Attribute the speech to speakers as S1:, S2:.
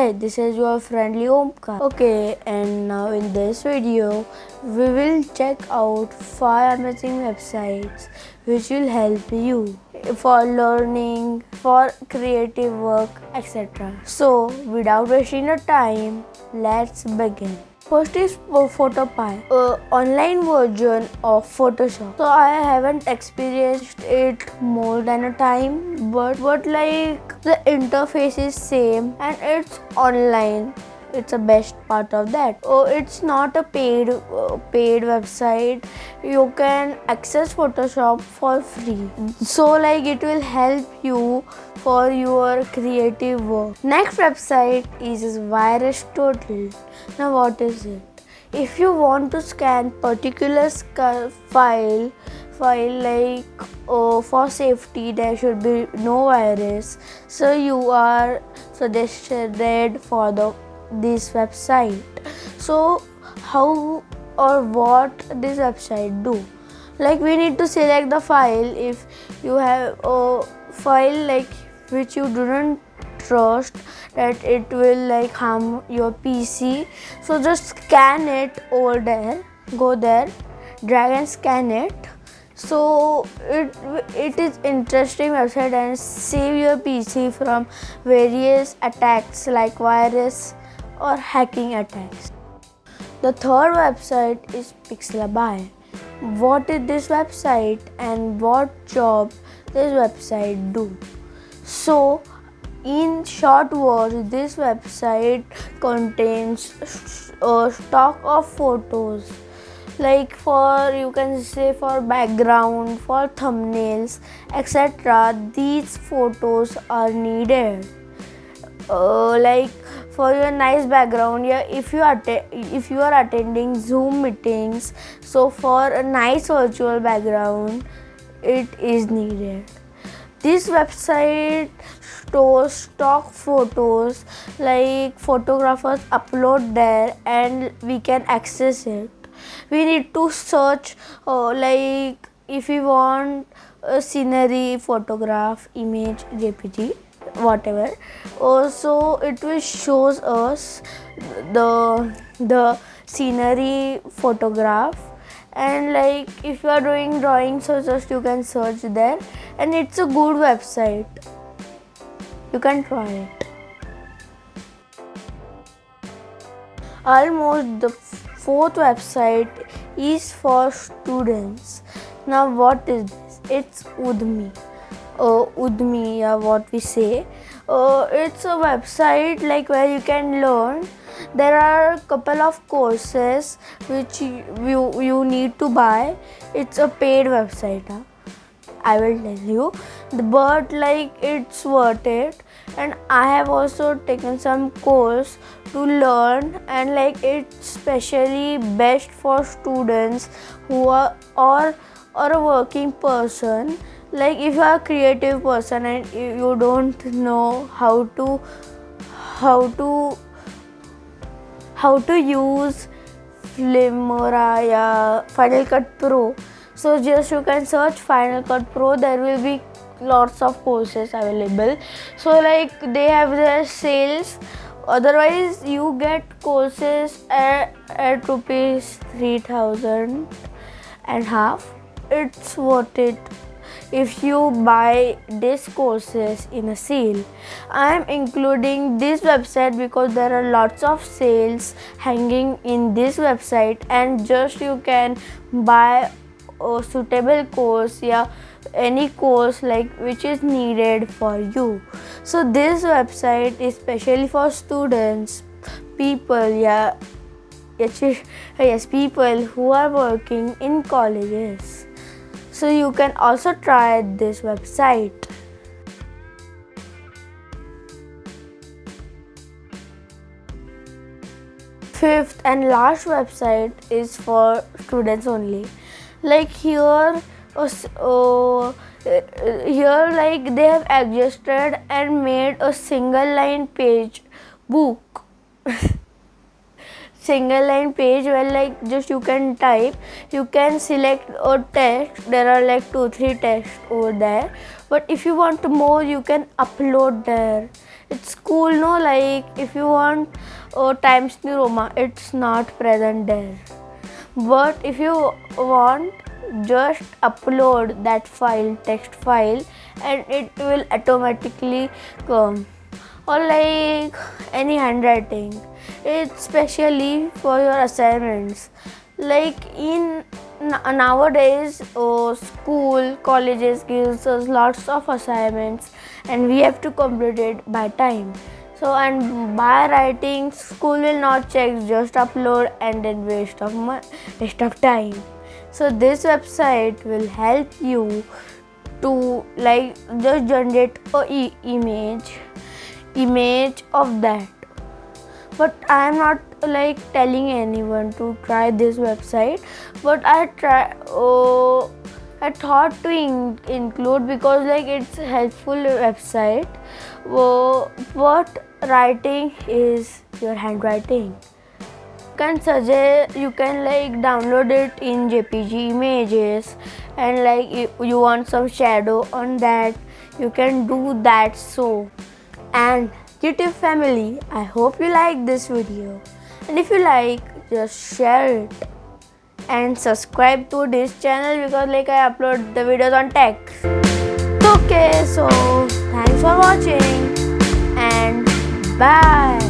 S1: Hey, this is your friendly Omkar. Okay, and now in this video, we will check out 5 amazing websites which will help you for learning, for creative work, etc. So, without wasting your time, let's begin. First is uh, Photopea, a online version of Photoshop. So I haven't experienced it more than a time, but but like the interface is same and it's online it's the best part of that. Oh it's not a paid uh, paid website. You can access photoshop for free. So like it will help you for your creative work. Next website is VirusTotal now what is it? If you want to scan particular file file like oh, for safety there should be no virus. So you are suggested for the this website. So how or what this website do? Like we need to select the file. If you have a file like which you do not trust that it will like harm your pc so just scan it over there. Go there. Drag and scan it. So it it is interesting website and save your pc from various attacks like virus or hacking attacks. The third website is Pixelabay. What is this website and what job this website do? So in short words, this website contains a stock of photos like for you can say for background for thumbnails etc these photos are needed uh, like for your nice background yeah if you are if you are attending zoom meetings so for a nice virtual background it is needed. This website stores stock photos like photographers upload there and we can access it. We need to search uh, like if we want a scenery photograph image jpg whatever. Also it will shows us the the scenery photograph. And like if you are doing drawing so just you can search there. And it's a good website. You can try it. Almost the fourth website is for students. Now what is this? It's udemy uh, Udemy or what we say. Uh, it's a website like where you can learn. There are a couple of courses which you, you need to buy. It's a paid website. Huh? I will tell you. But like it's worth it and I have also taken some course to learn and like it's specially best for students who are or or a working person like if you are a creative person and you don't know how to how to how to use Filmora या Final Cut Pro so just you can search Final Cut Pro there will be lots of courses available. So like they have their sales. Otherwise you get courses at, at rupees 3000 and half. It's worth it if you buy these courses in a sale. I am including this website because there are lots of sales hanging in this website and just you can buy a suitable course yeah any course like which is needed for you so this website is specially for students people yeah yes people who are working in colleges so you can also try this website. Fifth and last website is for students only. Like here, uh, here like they have adjusted and made a single line page book. single line page where like just you can type you can select a text there are like two three text over there. But if you want more you can upload there. It's cool no? Like if you want uh, times new roma it's not present there. But if you want just upload that file text file and it will automatically come. Or like any handwriting it's specially for your assignments. Like in nowadays uh, school colleges gives us lots of assignments and we have to complete it by time. So and by writing school will not check just upload and then waste of waste of time. So this website will help you to like just generate a e image image of that but i am not like telling anyone to try this website. But i try oh i thought to in include because like it's helpful website. Oh, what writing is your handwriting? Can suggest you can like download it in jpg images. And like you want some shadow on that you can do that so. And YouTube family, I hope you like this video. And if you like, just share it. And subscribe to this channel because like I upload the videos on tech. Okay, so thanks for watching and bye.